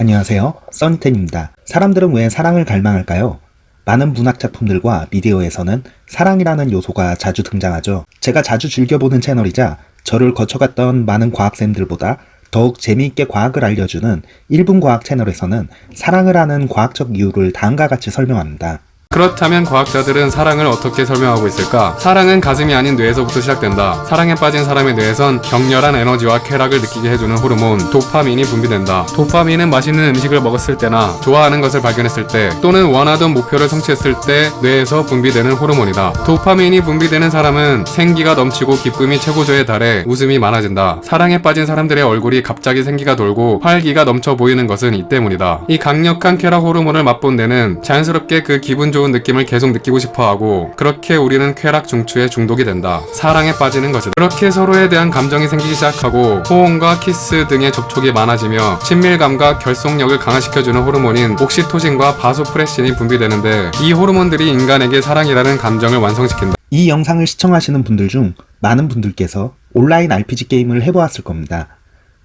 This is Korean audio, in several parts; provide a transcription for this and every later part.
안녕하세요. 써니텐입니다. 사람들은 왜 사랑을 갈망할까요? 많은 문학 작품들과 미디어에서는 사랑이라는 요소가 자주 등장하죠. 제가 자주 즐겨보는 채널이자 저를 거쳐갔던 많은 과학쌤들보다 더욱 재미있게 과학을 알려주는 1분 과학 채널에서는 사랑을 하는 과학적 이유를 다음과 같이 설명합니다. 그렇다면 과학자들은 사랑을 어떻게 설명하고 있을까? 사랑은 가슴이 아닌 뇌에서부터 시작된다. 사랑에 빠진 사람의 뇌에선 격렬한 에너지와 쾌락을 느끼게 해주는 호르몬 도파민이 분비된다. 도파민은 맛있는 음식을 먹었을 때나 좋아하는 것을 발견했을 때 또는 원하던 목표를 성취했을 때 뇌에서 분비되는 호르몬이다. 도파민이 분비되는 사람은 생기가 넘치고 기쁨이 최고조에 달해 웃음이 많아진다. 사랑에 빠진 사람들의 얼굴이 갑자기 생기가 돌고 활기가 넘쳐 보이는 것은 이 때문이다. 이 강력한 쾌락 호르몬을 맛본 뇌는 자연스럽게 그 기분 좋은 느낌을 계속 느끼고 싶어하고 그렇게 우리는 쾌락 중추에 중독이 된다. 사랑에 빠지는 것이다. 그렇게 서로에 대한 감정이 생기기 시작하고 포옹과 키스 등의 접촉이 많아지며 친밀감과 결속력을 강화시켜주는 호르몬인 옥시토신과 바소프레신이 분비되는데 이 호르몬들이 인간에게 사랑이라는 감정을 완성시킨다. 이 영상을 시청하시는 분들 중 많은 분들께서 온라인 RPG 게임을 해보았을 겁니다.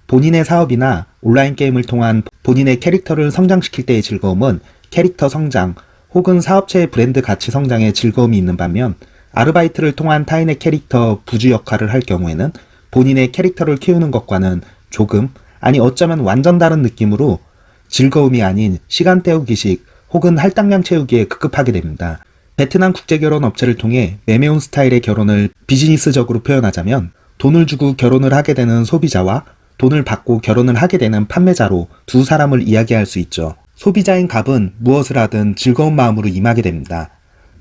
본인의 사업이나 온라인 게임을 통한 본인의 캐릭터를 성장시킬 때의 즐거움은 캐릭터 성장 혹은 사업체의 브랜드 가치 성장에 즐거움이 있는 반면 아르바이트를 통한 타인의 캐릭터 부주 역할을 할 경우에는 본인의 캐릭터를 키우는 것과는 조금 아니 어쩌면 완전 다른 느낌으로 즐거움이 아닌 시간 때우기식 혹은 할당량 채우기에 급급하게 됩니다. 베트남 국제결혼 업체를 통해 매매운 스타일의 결혼을 비즈니스적으로 표현하자면 돈을 주고 결혼을 하게 되는 소비자와 돈을 받고 결혼을 하게 되는 판매자로 두 사람을 이야기할 수 있죠. 소비자인 갑은 무엇을 하든 즐거운 마음으로 임하게 됩니다.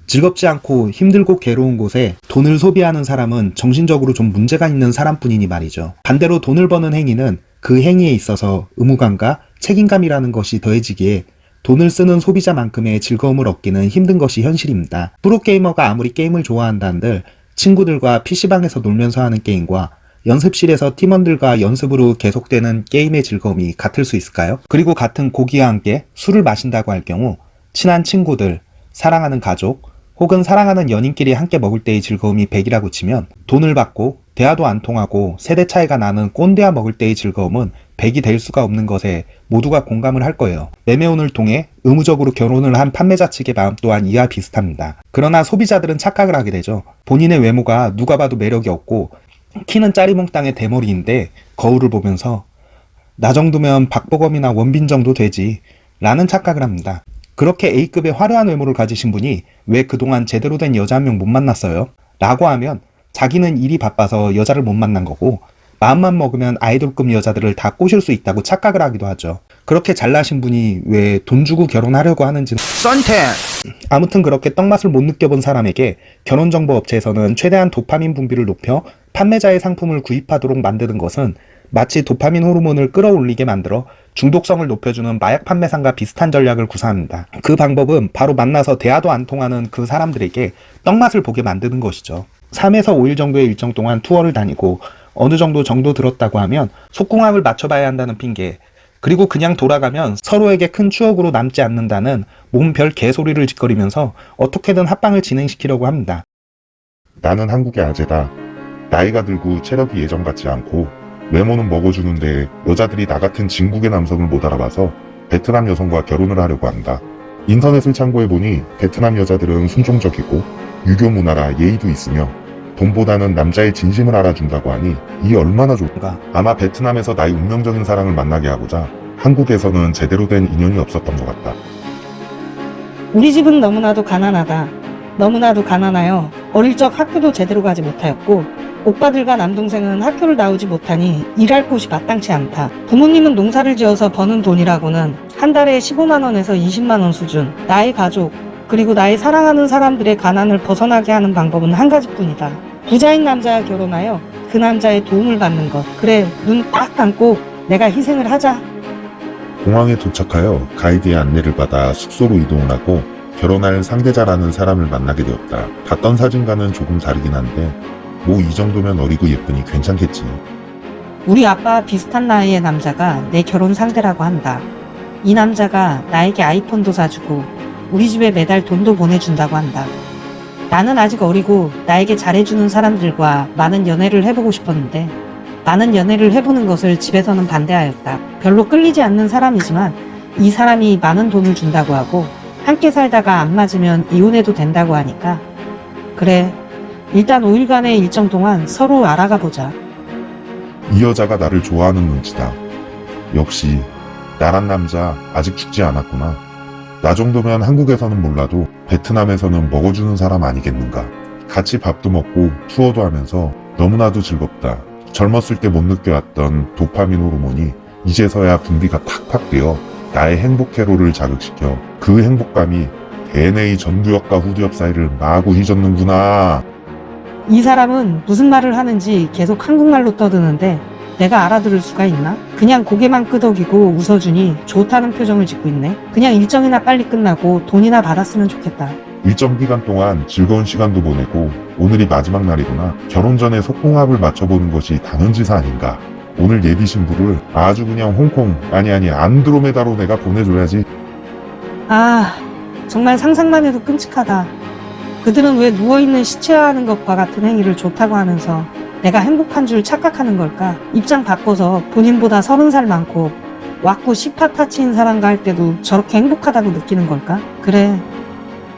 즐겁지 않고 힘들고 괴로운 곳에 돈을 소비하는 사람은 정신적으로 좀 문제가 있는 사람뿐이니 말이죠. 반대로 돈을 버는 행위는 그 행위에 있어서 의무감과 책임감이라는 것이 더해지기에 돈을 쓰는 소비자만큼의 즐거움을 얻기는 힘든 것이 현실입니다. 프로게이머가 아무리 게임을 좋아한다 한들 친구들과 PC방에서 놀면서 하는 게임과 연습실에서 팀원들과 연습으로 계속되는 게임의 즐거움이 같을 수 있을까요? 그리고 같은 고기와 함께 술을 마신다고 할 경우 친한 친구들, 사랑하는 가족, 혹은 사랑하는 연인끼리 함께 먹을 때의 즐거움이 100이라고 치면 돈을 받고 대화도 안 통하고 세대 차이가 나는 꼰대와 먹을 때의 즐거움은 100이 될 수가 없는 것에 모두가 공감을 할 거예요. 매매운을 통해 의무적으로 결혼을 한 판매자 측의 마음 또한 이와 비슷합니다. 그러나 소비자들은 착각을 하게 되죠. 본인의 외모가 누가 봐도 매력이 없고 키는 짜리몽땅의 대머리인데 거울을 보면서 나 정도면 박보검이나 원빈 정도 되지 라는 착각을 합니다. 그렇게 A급의 화려한 외모를 가지신 분이 왜 그동안 제대로 된 여자 한 명 못 만났어요? 라고 하면 자기는 일이 바빠서 여자를 못 만난 거고 마음만 먹으면 아이돌급 여자들을 다 꼬실 수 있다고 착각을 하기도 하죠. 그렇게 잘나신 분이 왜 돈 주고 결혼하려고 하는지는 썬텐 아무튼 그렇게 떡맛을 못 느껴본 사람에게 결혼정보 업체에서는 최대한 도파민 분비를 높여 판매자의 상품을 구입하도록 만드는 것은 마치 도파민 호르몬을 끌어올리게 만들어 중독성을 높여주는 마약 판매상과 비슷한 전략을 구사합니다. 그 방법은 바로 만나서 대화도 안 통하는 그 사람들에게 떡맛을 보게 만드는 것이죠. 3에서 5일 정도의 일정 동안 투어를 다니고 어느 정도 정도 들었다고 하면 속궁합을 맞춰봐야 한다는 핑계 그리고 그냥 돌아가면 서로에게 큰 추억으로 남지 않는다는 몸별 개소리를 짓거리면서 어떻게든 합방을 진행시키려고 합니다. 나는 한국의 아재다. 나이가 들고 체력이 예전 같지 않고 외모는 먹어주는데 여자들이 나 같은 진국의 남성을 못 알아봐서 베트남 여성과 결혼을 하려고 한다. 인터넷을 참고해보니 베트남 여자들은 순종적이고 유교 문화라 예의도 있으며 돈보다는 남자의 진심을 알아준다고 하니 이 얼마나 좋은가. 아마 베트남에서 나의 운명적인 사랑을 만나게 하고자 한국에서는 제대로 된 인연이 없었던 것 같다. 우리 집은 너무나도 가난하다. 너무나도 가난하여 어릴 적 학교도 제대로 가지 못하였고 오빠들과 남동생은 학교를 나오지 못하니 일할 곳이 마땅치 않다. 부모님은 농사를 지어서 버는 돈이라고는 한 달에 15만원에서 20만원 수준. 나의 가족, 그리고 나의 사랑하는 사람들의 가난을 벗어나게 하는 방법은 한 가지뿐이다. 부자인 남자와 결혼하여 그 남자의 도움을 받는 것. 그래, 눈 딱 감고 내가 희생을 하자. 공항에 도착하여 가이드의 안내를 받아 숙소로 이동을 하고 결혼할 상대자라는 사람을 만나게 되었다. 봤던 사진과는 조금 다르긴 한데 뭐 이 정도면 어리고 예쁘니 괜찮겠지. 우리 아빠 비슷한 나이의 남자가 내 결혼 상대라고 한다. 이 남자가 나에게 아이폰도 사주고 우리 집에 매달 돈도 보내준다고 한다. 나는 아직 어리고 나에게 잘해주는 사람들과 많은 연애를 해보고 싶었는데 나는 연애를 해보는 것을 집에서는 반대하였다. 별로 끌리지 않는 사람이지만 이 사람이 많은 돈을 준다고 하고 함께 살다가 안 맞으면 이혼해도 된다고 하니까 그래 일단 5일간의 일정 동안 서로 알아가 보자. 이 여자가 나를 좋아하는 눈치다. 역시 나란 남자 아직 죽지 않았구나. 나 정도면 한국에서는 몰라도 베트남에서는 먹어주는 사람 아니겠는가. 같이 밥도 먹고 투어도 하면서 너무나도 즐겁다. 젊었을 때 못 느껴왔던 도파민 호르몬이 이제서야 분비가 팍팍 되어 나의 행복 회로를 자극시켜 그 행복감이 DNA 전두엽과 후두엽 사이를 마구 휘젓는구나. 이 사람은 무슨 말을 하는지 계속 한국말로 떠드는데 내가 알아들을 수가 있나? 그냥 고개만 끄덕이고 웃어주니 좋다는 표정을 짓고 있네. 그냥 일정이나 빨리 끝나고 돈이나 받았으면 좋겠다. 일정 기간 동안 즐거운 시간도 보내고 오늘이 마지막 날이구나. 결혼 전에 속궁합을 맞춰보는 것이 당연지사 아닌가. 오늘 예비 신부를 아주 그냥 홍콩 아니 아니 안드로메다로 내가 보내줘야지. 아, 정말 상상만 해도 끔찍하다. 그들은 왜 누워있는 시체화하는 것과 같은 행위를 좋다고 하면서 내가 행복한 줄 착각하는 걸까? 입장 바꿔서 본인보다 서른 살 많고 왔고 시파타치인 사람과 할 때도 저렇게 행복하다고 느끼는 걸까? 그래.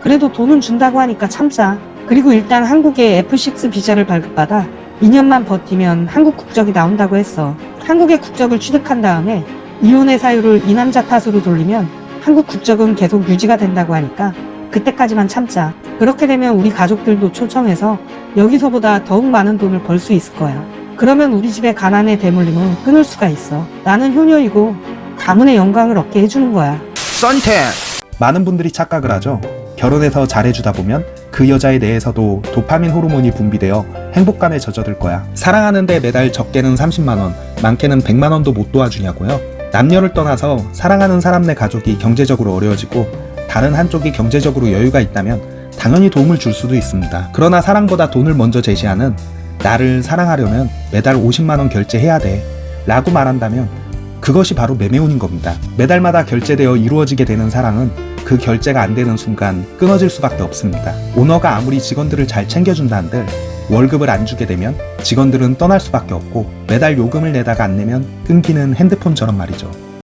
그래도 돈은 준다고 하니까 참자. 그리고 일단 한국에 F6 비자를 발급받아 2년만 버티면 한국 국적이 나온다고 했어. 한국의 국적을 취득한 다음에 이혼의 사유를 이 남자 탓으로 돌리면 한국 국적은 계속 유지가 된다고 하니까 그때까지만 참자. 그렇게 되면 우리 가족들도 초청해서 여기서보다 더욱 많은 돈을 벌 수 있을 거야. 그러면 우리 집의 가난의 대물림은 끊을 수가 있어. 나는 효녀이고 가문의 영광을 얻게 해주는 거야. 썬텐! 많은 분들이 착각을 하죠. 결혼해서 잘해주다 보면 그 여자의 뇌에서도 도파민 호르몬이 분비되어 행복감에 젖어들 거야. 사랑하는데 매달 적게는 30만원, 많게는 100만원도 못 도와주냐고요? 남녀를 떠나서 사랑하는 사람 내 가족이 경제적으로 어려워지고 다른 한쪽이 경제적으로 여유가 있다면 당연히 도움을 줄 수도 있습니다. 그러나 사랑보다 돈을 먼저 제시하는 나를 사랑하려면 매달 50만원 결제해야 돼. 라고 말한다면 그것이 바로 매매운인 겁니다. 매달마다 결제되어 이루어지게 되는 사랑은 그 결제가 안 되는 순간 끊어질 수밖에 없습니다. 오너가 아무리 직원들을 잘 챙겨준다 한들 월급을 안 주게 되면 직원들은 떠날 수밖에 없고 매달 요금을 내다가 안 내면 끊기는 핸드폰처럼 말이죠.